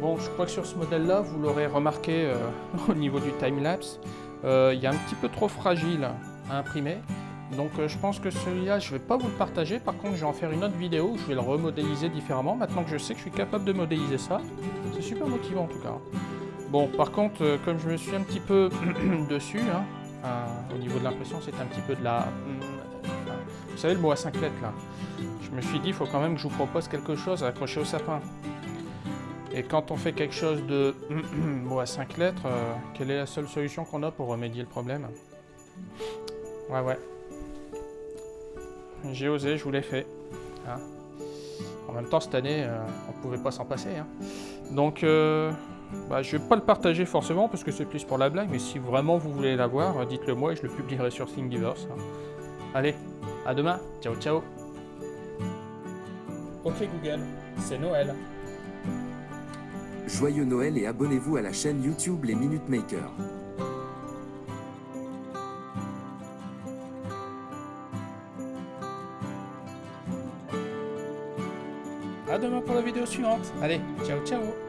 Bon, je crois que sur ce modèle-là, vous l'aurez remarqué euh, au niveau du time-lapse, euh, il est un petit peu trop fragile à imprimer. Donc euh, je pense que celui-là, je ne vais pas vous le partager. Par contre, je vais en faire une autre vidéo où je vais le remodéliser différemment. Maintenant que je sais que je suis capable de modéliser ça, c'est super motivant en tout cas. Bon, par contre, comme je me suis un petit peu dessus, hein, au niveau de l'impression, c'est un petit peu de la... Vous savez le mot à 5 lettres là Je me suis dit, il faut quand même que je vous propose quelque chose à accrocher au sapin. Et quand on fait quelque chose de bon, à 5 lettres, euh, quelle est la seule solution qu'on a pour remédier le problème Ouais, ouais. J'ai osé, je vous l'ai fait. Hein. en même temps, cette année, euh, on ne pouvait pas s'en passer. Hein. Donc, euh, bah, je ne vais pas le partager forcément parce que c'est plus pour la blague, mais si vraiment vous voulez l'avoir, dites-le moi et je le publierai sur Thingiverse. Hein. Allez, à demain. Ciao, ciao. Ok Google, c'est Noël. Joyeux Noël et abonnez-vous à la chaîne YouTube Les Minute Makers. A demain pour la vidéo suivante. Allez, ciao ciao